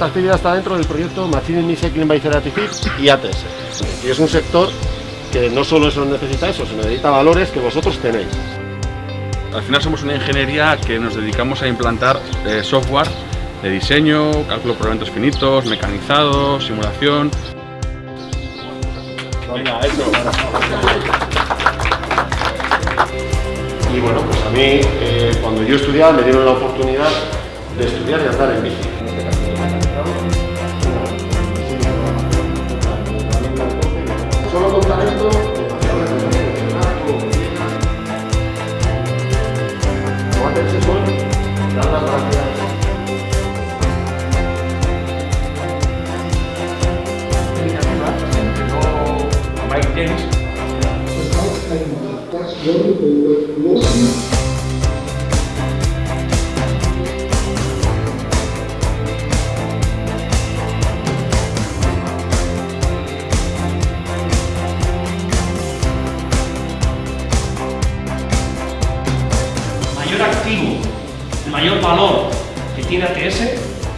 esta actividad está dentro del proyecto Machine Recycling by Ceratific y ATS. Y es un sector que no solo eso necesita eso, sino necesita valores que vosotros tenéis. Al final somos una ingeniería que nos dedicamos a implantar eh, software de diseño, cálculo por elementos finitos, mecanizado, simulación. Venga, eso. Y bueno, pues a mí, eh, cuando yo estudiaba, me dieron la oportunidad de estudiar y andar en bici. Mayor activo, el mayor valor que tiene ATS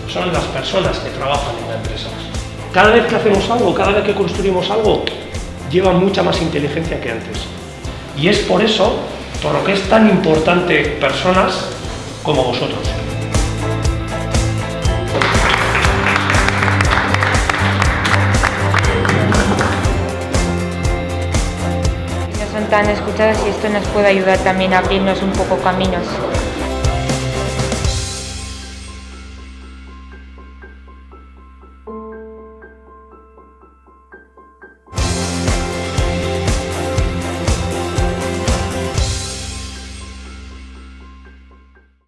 son las personas que trabajan en la empresa. Cada vez que hacemos algo, cada vez que construimos algo, lleva mucha más inteligencia que antes. Y es por eso por lo que es tan importante personas como vosotros. No son tan escuchados y esto nos puede ayudar también a abrirnos un poco caminos.